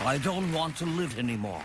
I don't want to live anymore.